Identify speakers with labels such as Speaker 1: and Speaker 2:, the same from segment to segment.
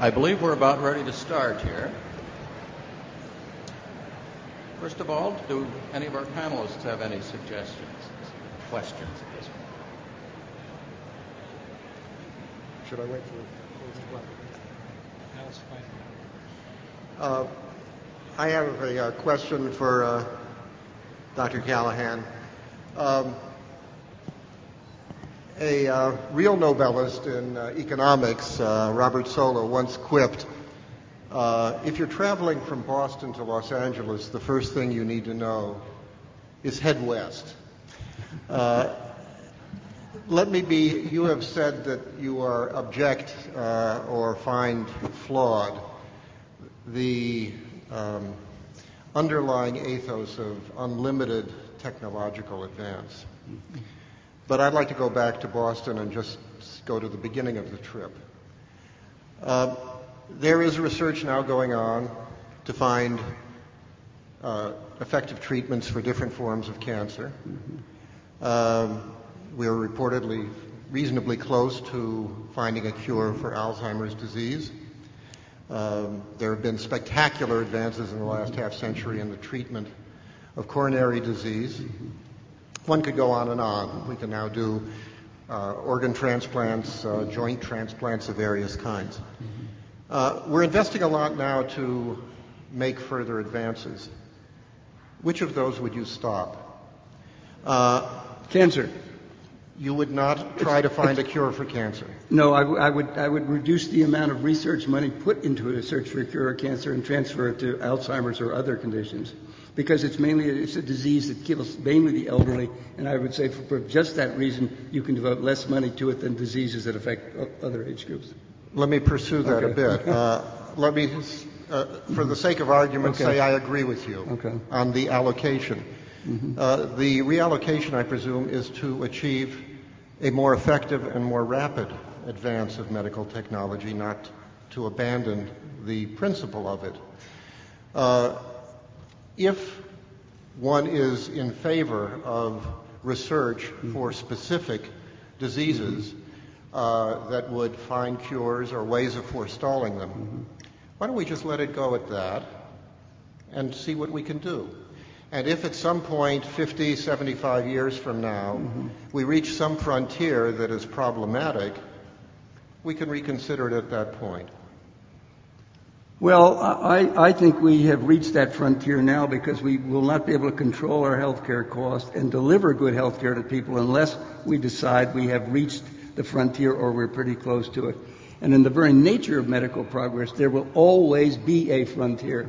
Speaker 1: I believe we're about ready to start here. First of all, do any of our panelists have any suggestions, questions at this point?
Speaker 2: Should I wait for close the black? Uh, I have a, uh question for uh, Dr. Callahan. Um, a uh, real Nobelist in uh, economics, uh, Robert Solow, once quipped, uh, if you're traveling from Boston to Los Angeles, the first thing you need to know is head west. Uh, let me be, you have said that you are object uh, or find flawed the um, underlying ethos of unlimited technological advance. But I'd like to go back to Boston and just go to the beginning of the trip. Uh, there is research now going on to find uh, effective treatments for different forms of cancer. Um, we are reportedly reasonably close to finding a cure for Alzheimer's disease. Um, there have been spectacular advances in the last half century in the treatment of coronary disease. One could go on and on. We can now do uh, organ transplants, uh, joint transplants of various kinds. Uh, we're investing a lot now to make further advances. Which of those would you stop? Uh,
Speaker 3: Cancer.
Speaker 2: you would not try to find a cure for cancer.
Speaker 3: No, I, w- I would I would reduce the amount of research money put into a search for a cure of cancer and transfer it to Alzheimer's or other conditions, because it's mainly it's a disease that kills mainly the elderly, and I would say for, for just that reason you can devote less money to it than diseases that affect other age groups.
Speaker 2: Let me pursue that a bit. Uh, let me, uh, for the sake of argument,
Speaker 3: Okay.
Speaker 2: say I agree with you
Speaker 3: Okay. Mm-hmm.
Speaker 2: on the allocation. Uh, the reallocation, I presume, is to achieve a more effective and more rapid advance of medical technology, not to abandon the principle of it. Uh, if one is in favor of research for mm-hmm. specific diseases mm-hmm. uh, that would find cures or ways of forestalling them, mm-hmm. why don't we just let it go at that and see what we can do? And if at some point, 50, 75 years from now, we reach some frontier that is problematic, we can reconsider it at that point.
Speaker 3: Well, I, think we have reached that frontier now because we will not be able to control our health care costs and deliver good health care to people unless we decide we have reached the frontier or we're pretty close to it. And in the very nature of medical progress, there will always be a frontier.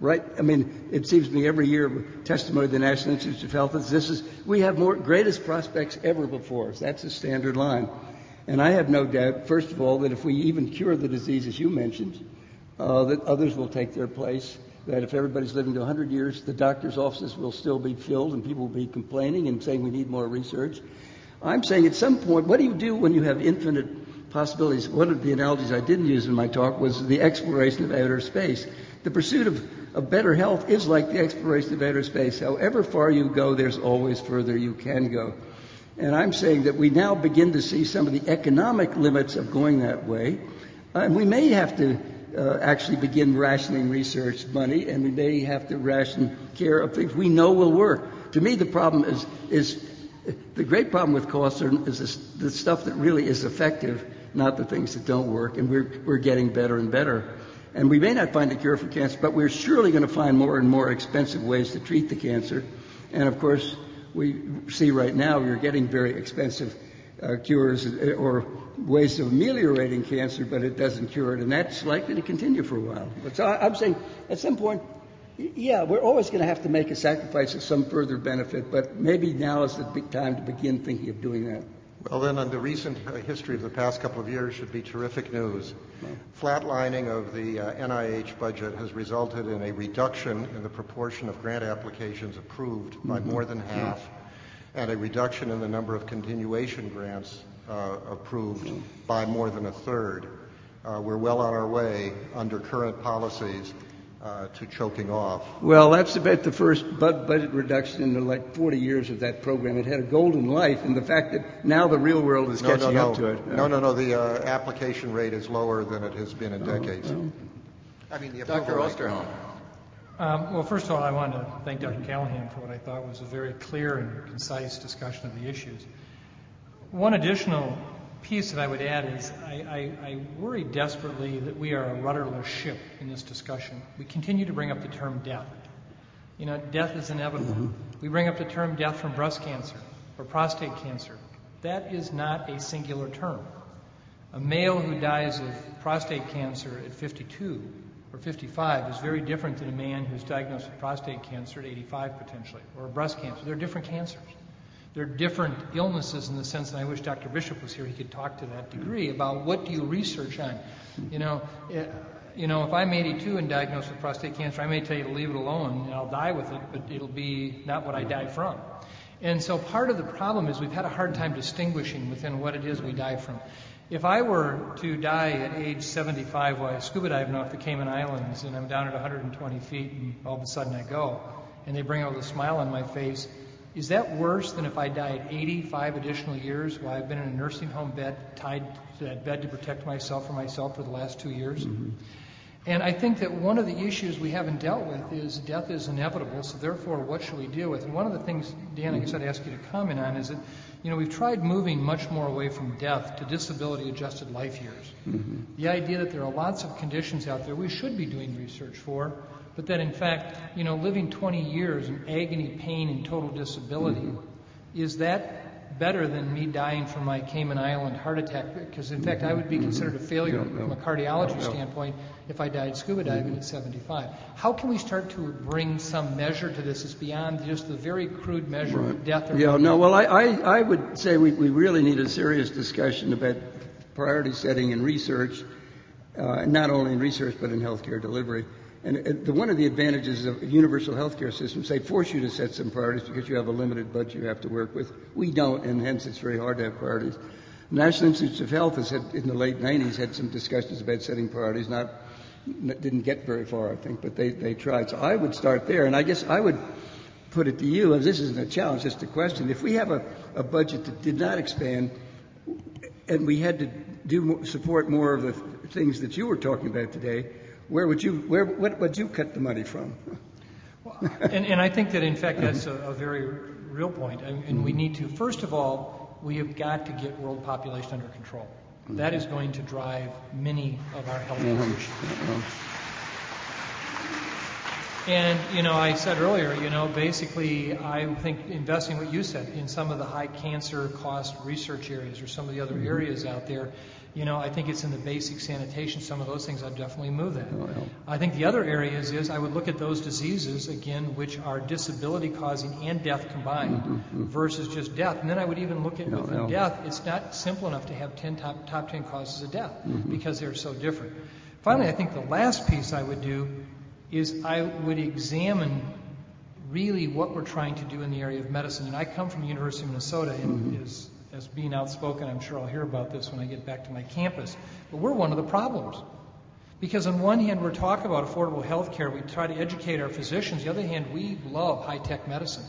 Speaker 3: Right? I mean, it seems to me every year testimony of the National Institutes of Health is this is we have more greatest prospects ever before us. That's the standard line. And I have no doubt, first of all, that if we even cure the diseases you mentioned, uh, that others will take their place. That if everybody's living to 100 years, the doctor's offices will still be filled and people will be complaining and saying we need more research. I'm saying at some point, what do you do when you have infinite possibilities? One of the analogies I didn't use in my talk was the exploration of outer space. The pursuit of, of better health is like the exploration of outer space. However far you go, there's always further you can go. And I'm saying that we now begin to see some of the economic limits of going that way. And we may have to uh, actually begin rationing research money, and we may have to ration care of things we know will work. To me, the problem is is the great problem with costs are, is this, the stuff that really is effective, not the things that don't work. And we're we're getting better and better. And we may not find a cure for cancer, but we're surely going to find more and more expensive ways to treat the cancer. And of course, we see right now we're getting very expensive uh, cures or ways of ameliorating cancer, but it doesn't cure it, and that's likely to continue for a while. But so I'm saying, at some point, yeah, we're always going to have to make a sacrifice of some further benefit, but maybe now is the big time to begin thinking of doing that.
Speaker 2: Well, then, on the recent history of the past couple of years should be terrific news. Flatlining of the uh, NIH budget has resulted in a reduction in the proportion of grant applications approved by more than half, and a reduction in the number of continuation grants uh, approved by more than a third. Uh, we're well on our way under current policies uh, to choking off.
Speaker 3: Well, that's about the first bud- budget reduction in the, like 40 years of that program. It had a golden life, and the fact that now the real world is
Speaker 2: No,
Speaker 3: catching
Speaker 2: no,
Speaker 3: up to
Speaker 2: no.
Speaker 3: it.
Speaker 2: No, no, no. The uh, application rate is lower than it has been in decades. I mean, the
Speaker 1: Dr.
Speaker 2: approval rate.
Speaker 1: Osterholm.
Speaker 4: Um, well, first of all, I want to thank Dr. Callahan for what I thought was a very clear and concise discussion of the issues. One additional piece that I would add is I, I, I worry desperately that we are a rudderless ship in this discussion. We continue to bring up the term death. You know, death is inevitable. We bring up the term death from breast cancer or prostate cancer. That is not a singular term. A male who dies of prostate cancer at 52 or 55 is very different than a man who's diagnosed with prostate cancer at 85 potentially, or breast cancer. They're different cancers. They're different illnesses in the sense, and I wish Dr. Bishop was here, he could talk to that degree about what do you research on. You know, eh, you know, if I'm 82 and diagnosed with prostate cancer, I may tell you to leave it alone and I'll die with it, but it'll be not what I die from. And so part of the problem is we've had a hard time distinguishing within what it is we die from. If I were to die at age 75 while scuba diving off the Cayman Islands and I'm down at 120 feet and all of a sudden I go and they bring out a smile on my face, is that worse than if I die at 85 additional years while I've been in a nursing home bed, tied to that bed to protect myself from myself for the last two years? Mm-hmm. And I think that one of the issues we haven't dealt with is death is inevitable, so therefore, what should we deal with? And one of the things, Dan, I guess I'd ask you to comment on is that, you know, we've tried moving much more away from death to disability adjusted life years. Mm-hmm. The idea that there are lots of conditions out there we should be doing research for, but that in fact, you know, living 20 years in agony, pain, and total disability, mm-hmm. is that better than me dying from my Cayman Island heart attack? Because in fact, I would be considered a failure from a cardiology standpoint if I died scuba diving at 75. How can we start to bring some measure to this? It's beyond just the very crude measure of death or
Speaker 3: Yeah, no, well, I, I, I would say we, we really need a serious discussion about priority setting in research, uh, not only in research but in healthcare delivery. And the, one of the advantages of universal healthcare systems, they force you to set some priorities because you have a limited budget you have to work with. We don't, and hence it's very hard to have priorities. National Institutes of Health has had, in the late 90s, had some discussions about setting priorities, not, didn't get very far, I think, but they, they tried. So I would start there, and I guess I would put it to you, and this isn't a challenge, just a question. If we have a, a budget that did not expand, and we had to do support more of the things that you were talking about today, where would you where what would you cut the money from?
Speaker 4: and, and I think that, in fact, that's a, a very real point. And, and we need to, first of all, we have got to get world population under control. That is going to drive many of our health uh-huh. issues. And, you know, I said earlier, you know, basically, I think investing what you said in some of the high cancer cost research areas or some of the other mm-hmm. areas out there, you know, I think it's in the basic sanitation, some of those things, I'd definitely move that. Oh, I think the other areas is I would look at those diseases, again, which are disability causing and death combined mm-hmm, mm-hmm. versus just death. And then I would even look at within death, it's not simple enough to have 10 top, top 10 causes of death mm-hmm. because they're so different. Finally, I think the last piece I would do is I would examine really what we're trying to do in the area of medicine. And I come from the University of Minnesota, and as, as being outspoken, I'm sure I'll hear about this when I get back to my campus. But we're one of the problems. Because on one hand, we're talking about affordable health care. We try to educate our physicians. The other hand, we love high-tech medicine.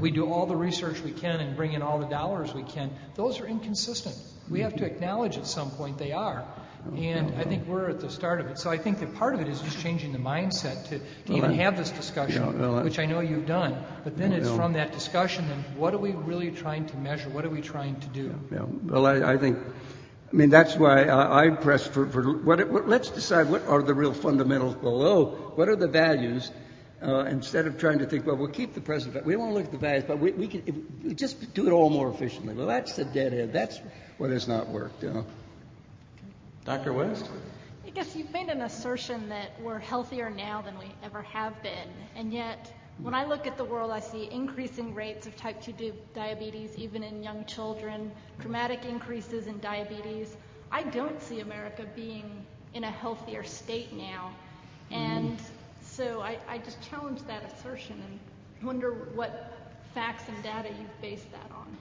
Speaker 4: We do all the research we can and bring in all the dollars we can. Those are inconsistent. We have to mm-hmm. acknowledge at some point they are. And I think we're at the start of it. So I think that part of it is just changing the mindset to, to even have this discussion,
Speaker 3: Yeah, well,
Speaker 4: which I know you've done. But then it's from that discussion, then what are we really trying to measure? What are we trying to do?
Speaker 3: Yeah, well, I, I think, I mean, that's why I, I press for, for what, what, let's decide what are the real fundamentals below, what are the values, uh, instead of trying to think, well, we'll keep the present, va- we don't want to look at the values, but we, we can if, we just do it all more efficiently. Well, that's the dead end. That's what has not worked. You know?
Speaker 1: Dr. West?
Speaker 5: I guess you've made an assertion that we're healthier now than we ever have been, and yet when I look at the world, I see increasing rates of type 2 diabetes, even in young children, dramatic increases in diabetes. I don't see America being in a healthier state now, mm-hmm. and so I, I just challenge that assertion and wonder what facts and data you've based that on.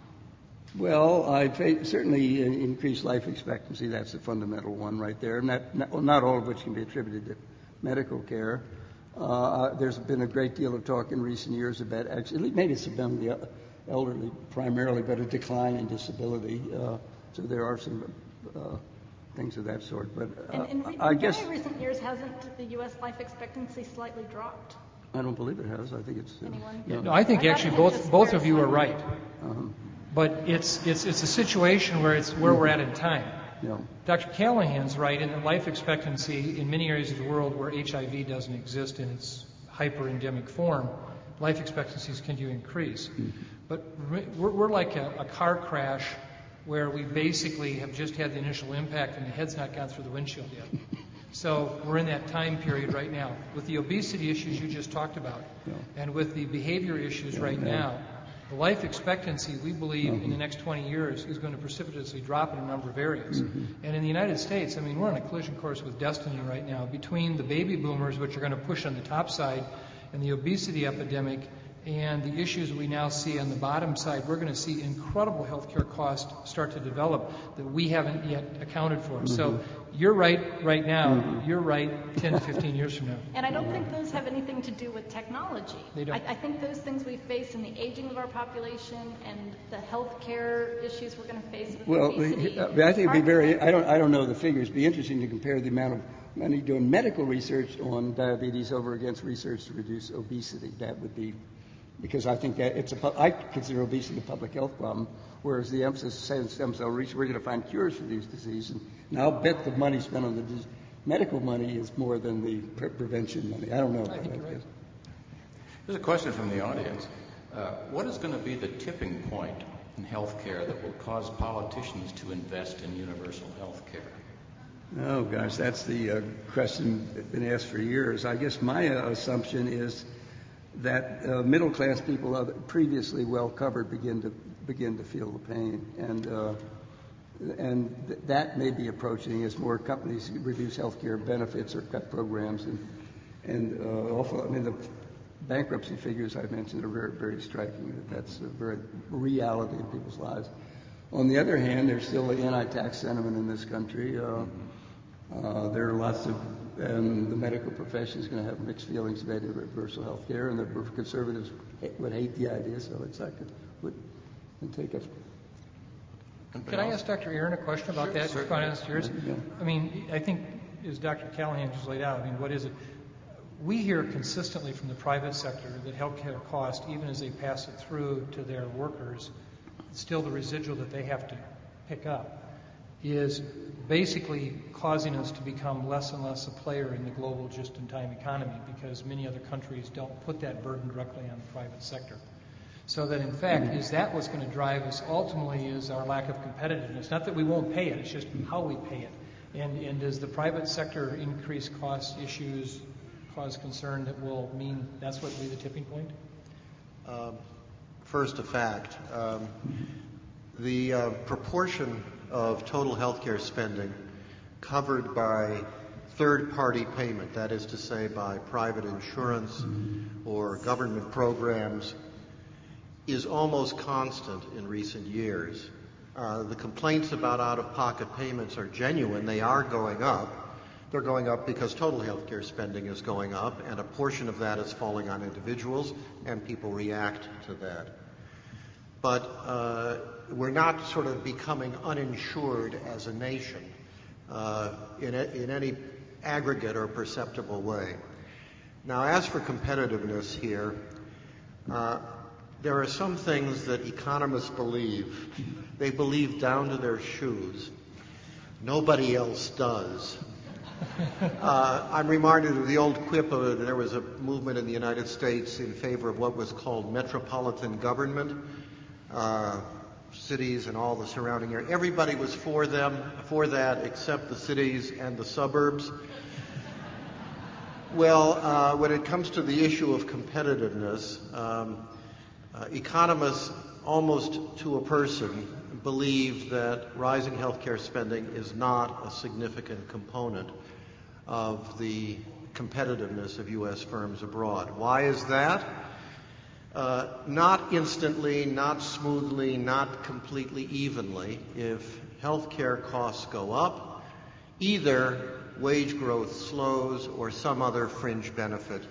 Speaker 3: Well, I certainly uh, increased life expectancy. That's the fundamental one right there. Not, not, not all of which can be attributed to medical care. Uh, there's been a great deal of talk in recent years about actually, maybe it's been the elderly primarily, but a decline in disability. Uh, so there are some uh, things of that sort. But uh,
Speaker 5: And in
Speaker 3: I guess
Speaker 5: in recent years, hasn't the U.S. life expectancy slightly dropped?
Speaker 3: I don't believe it has. I think it's uh,
Speaker 5: Anyone?
Speaker 3: no.
Speaker 4: No, I think
Speaker 5: I
Speaker 4: actually both, both of you are right.
Speaker 3: Uh-huh.
Speaker 4: But it's, it's, it's a situation where it's where we're at in time.
Speaker 3: Yeah.
Speaker 4: Dr. Callahan's right in that life expectancy in many areas of the world where HIV doesn't exist in its hyper-endemic form, life expectancies can to increase. Mm-hmm. But we're, we're like a, a car crash where we basically have just had the initial impact and the head's not gone through the windshield yet. So we're in that time period right now. With the obesity issues you just talked about, and with the behavior issues right now, the life expectancy, we believe, in the next 20 years is going to precipitously drop in a number of areas. Mm-hmm. And in the United States, I mean, we're on a collision course with destiny right now between the baby boomers, which are going to push on the top side, and the obesity epidemic, and the issues we now see on the bottom side. We're going to see incredible healthcare costs start to develop that we haven't yet accounted for. So mm-hmm. you're right right now. Mm-hmm. You're right 10 to 15 years from now.
Speaker 5: And I don't think those have anything to do with technology.
Speaker 4: They don't.
Speaker 5: I, I think those things we face in the aging of our population and the healthcare issues we're going to face with
Speaker 3: Well,
Speaker 5: obesity.
Speaker 3: I think it'd be very, I don't, I don't know the figures. It'd be interesting to compare the amount of money doing medical research on diabetes over against research to reduce obesity. That would be, because I think that it's a, pu- I consider obesity a public health problem, whereas the emphasis is on stem cell research, we're going to find cures for these diseases. And, and I'll bet the money spent on the dis- medical money is more than the pre- prevention money. I don't know.
Speaker 4: I think you're right.
Speaker 1: There's a question from the audience. Uh, what is going to be the tipping point in healthcare that will cause politicians to invest in universal health care?
Speaker 3: Oh gosh, that's the uh, question that's been asked for years. I guess my uh, assumption is that uh, middle class people, previously well covered, begin to begin to feel the pain, and uh, and th- that may be approaching as more companies reduce health care benefits or cut programs, and and uh, also, I mean the bankruptcy figures I mentioned are very very striking. That that's a very reality in people's lives. On the other hand, there's still an anti-tax sentiment in this country. Uh, uh, there are lots of, and the medical profession is going to have mixed feelings about universal health care, and the conservatives would hate the idea, so it's like it would and take it.
Speaker 4: Can I ask Dr. Aaron a question about that?
Speaker 1: Sure,
Speaker 4: If I?
Speaker 3: Yeah.
Speaker 4: I mean, I think, as Dr. Callahan just laid out, I mean, what is it? We hear consistently from the private sector that healthcare costs, even as they pass it through to their workers, it's still the residual that they have to pick up is basically causing us to become less and less a player in the global just-in-time economy because many other countries don't put that burden directly on the private sector. So that in fact, is that what's going to drive us ultimately is our lack of competitiveness. Not that we won't pay it, it's just how we pay it. And, and does the private sector increase cost issues cause concern that will mean that's what will be the tipping point?
Speaker 2: First, a fact. Um, the uh, proportion of total healthcare spending covered by third party payment, that is to say, by private insurance or government programs, is almost constant in recent years. Uh, the complaints about out of pocket payments are genuine, they are going up. They're going up because total healthcare spending is going up, and a portion of that is falling on individuals, and people react to that. But uh, we're not sort of becoming uninsured as a nation uh, in, any aggregate or perceptible way. Now, as for competitiveness here, uh, there are some things that economists believe. They believe down to their shoes. Nobody else does. Uh, I'm reminded of the old quip of there was a movement in the United States in favor of what was called metropolitan government. Uh, cities and all the surrounding area. Everybody was for them, for that, except the cities and the suburbs. Well, uh, when it comes to the issue of competitiveness, um, uh, economists, almost to a person, believe that rising healthcare spending is not a significant component of the competitiveness of U.S. firms abroad. Why is that? Uh, not instantly, not smoothly, not completely evenly. If healthcare costs go up, either wage growth slows or some other fringe benefit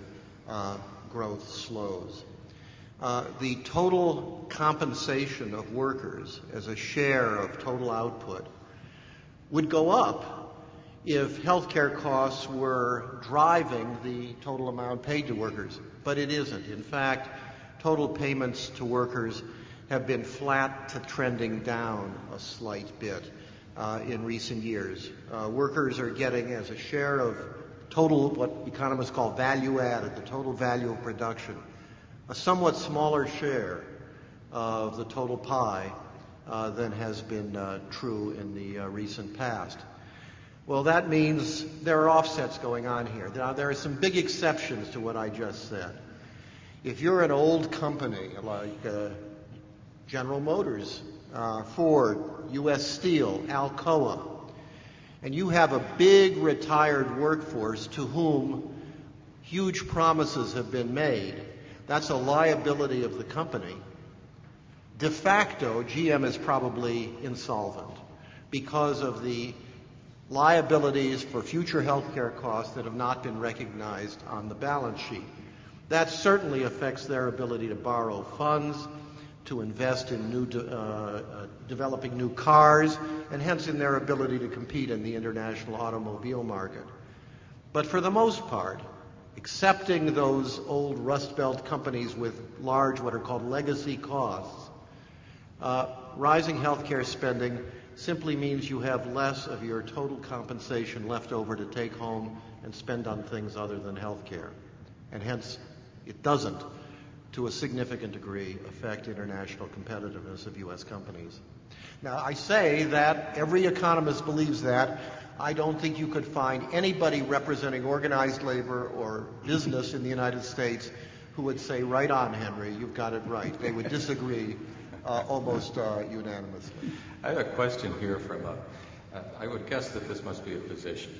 Speaker 2: uh, growth slows. Uh, the total compensation of workers as a share of total output would go up if healthcare costs were driving the total amount paid to workers, but it isn't. In fact, total payments to workers have been flat to trending down a slight bit uh, in recent years. Uh, workers are getting, as a share of total, what economists call value added, the total value of production, a somewhat smaller share of the total pie uh, than has been uh, true in the uh, recent past. Well, that means there are offsets going on here. Now, there are some big exceptions to what I just said. If you're an old company like uh, General Motors, uh, Ford, U.S. Steel, Alcoa, and you have a big retired workforce to whom huge promises have been made, that's a liability of the company. De facto, GM is probably insolvent because of the liabilities for future health care costs that have not been recognized on the balance sheet. That certainly affects their ability to borrow funds, to invest in new de- uh, uh, developing new cars, and hence in their ability to compete in the international automobile market. But for the most part, accepting those old Rust Belt companies with large, what are called legacy costs, uh, rising healthcare spending simply means you have less of your total compensation left over to take home and spend on things other than healthcare. And hence, it doesn't, to a significant degree, affect international competitiveness of U.S. companies. Now, I say that every economist believes that. I don't think you could find anybody representing organized labor or business in the United States who would say, right on, Henry, you've got it right. They would disagree uh, almost uh, unanimously.
Speaker 1: I have a question here from a, uh, I would guess that this must be a physician.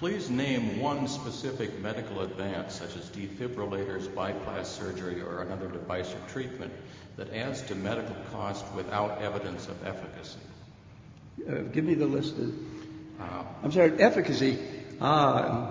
Speaker 1: Please name one specific medical advance, such as defibrillators, bypass surgery, or another device or treatment, that adds to medical cost without evidence of efficacy.
Speaker 3: Uh, give me the list of. Uh, I'm sorry, efficacy. Uh,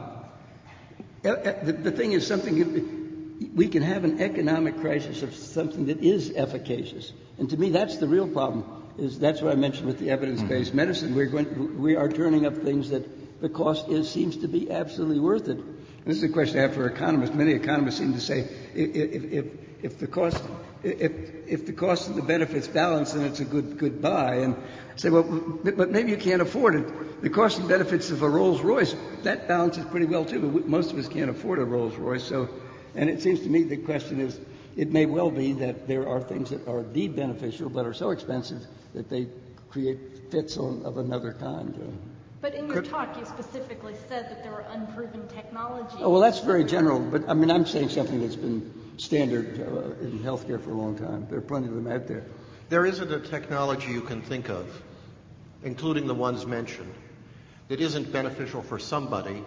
Speaker 3: the, the thing is something we can have an economic crisis of something that is efficacious, and to me that's the real problem. Is that's what I mentioned with the evidence-based mm-hmm. medicine. We're going, we are turning up things that the cost is seems to be absolutely worth it. And this is a question I have for economists. Many economists seem to say if, if, if the cost if if the cost and the benefits balance, then it's a good good buy. And say, well, but maybe you can't afford it. The cost and benefits of a Rolls Royce that balances pretty well too. But most of us can't afford a Rolls Royce. So, and it seems to me the question is, it may well be that there are things that are indeed beneficial but are so expensive that they create fits on, of another kind.
Speaker 5: Uh, But in your talk, you specifically said that there were unproven technologies.
Speaker 3: Oh, well, that's very general. But I mean, I'm saying something that's been standard uh, in healthcare for a long time. There are plenty of them out there.
Speaker 2: There isn't a technology you can think of, including the ones mentioned, that isn't beneficial for somebody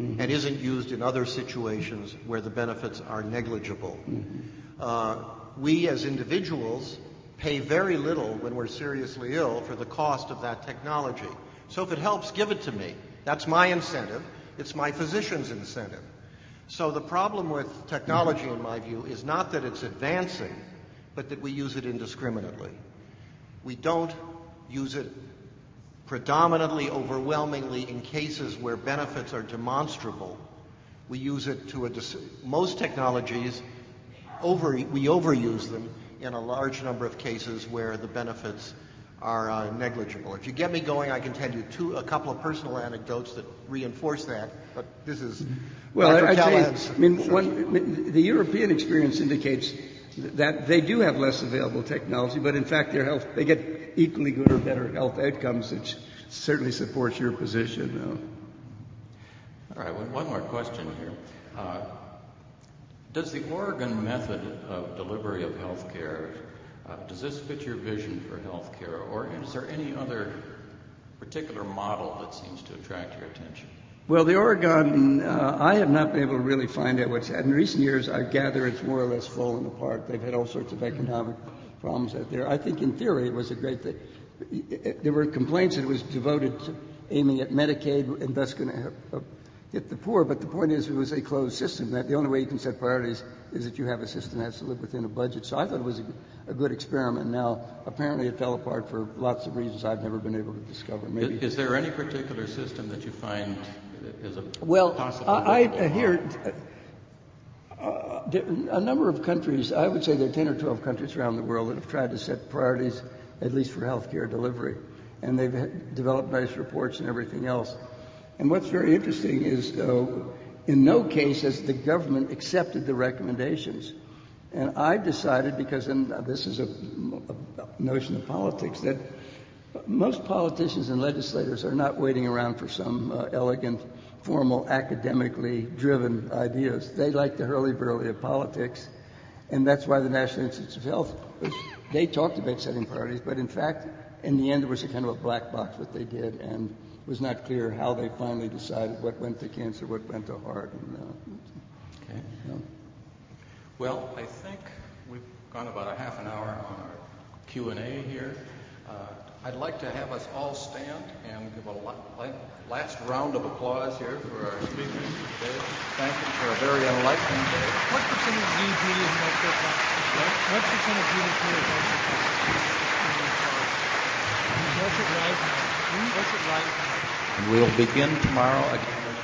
Speaker 2: mm-hmm. and isn't used in other situations where the benefits are negligible. Mm-hmm. Uh, we as individuals pay very little when we're seriously ill for the cost of that technology. So if it helps, give it to me. That's my incentive. It's my physician's incentive. So the problem with technology, in my view, is not that it's advancing, but that we use it indiscriminately. We don't use it predominantly, overwhelmingly in cases where benefits are demonstrable. We use it to a dis- most technologies over we overuse them in a large number of cases where the benefits are uh, negligible. If you get me going, I can tell you two, a couple of personal anecdotes that reinforce that. But this is
Speaker 3: well, Dr. I, Callahan's. I mean, one, the European experience indicates that they do have less available technology, but in fact, their health they get equally good or better health outcomes, which certainly supports your position.
Speaker 1: All right, well, one more question here. Uh, does the Oregon method of delivery of health care uh, does this fit your vision for healthcare, or is there any other particular model that seems to attract your attention?
Speaker 3: Well, the Oregon, uh, I have not been able to really find out what's happened. In recent years, I gather it's more or less fallen apart. They've had all sorts of economic problems out there. I think in theory it was a great thing. There were complaints that it was devoted to aiming at Medicaid and thus going to hit the poor. But the point is, it was a closed system. That the only way you can set priorities is that you have a system that has to live within a budget. So I thought it was a, a good experiment. Now, apparently, it fell apart for lots of reasons I've never been able to discover. Maybe
Speaker 1: Is, is there any particular system that you find is a
Speaker 3: Well,
Speaker 1: possible
Speaker 3: I, I
Speaker 1: workable
Speaker 3: hear uh, a number of countries, I would say there are 10 or 12 countries around the world that have tried to set priorities, at least for healthcare delivery. And they've developed nice reports and everything else. And what's very interesting is, in no case has the government accepted the recommendations. And I decided, because and this is a, notion of politics, that most politicians and legislators are not waiting around for some uh, elegant, formal, academically driven ideas. They like the hurly-burly of politics, and that's why the National Institutes of Health, was, they talked about setting priorities, but in fact, in the end, it was a kind of a black box what they did, and was not clear how they finally decided what went to cancer, what went to heart. And, uh,
Speaker 1: Okay.
Speaker 3: you know.
Speaker 1: Well, I think we've gone about a half an hour on our Q&A here. Uh, I'd like to have us all stand and give a la- la- last round of applause here for our speakers today. Thank you for a very enlightening day.
Speaker 4: What percent of GDP is healthcare costs? What percent of GDP is it right now? It right now?
Speaker 1: And we'll begin tomorrow again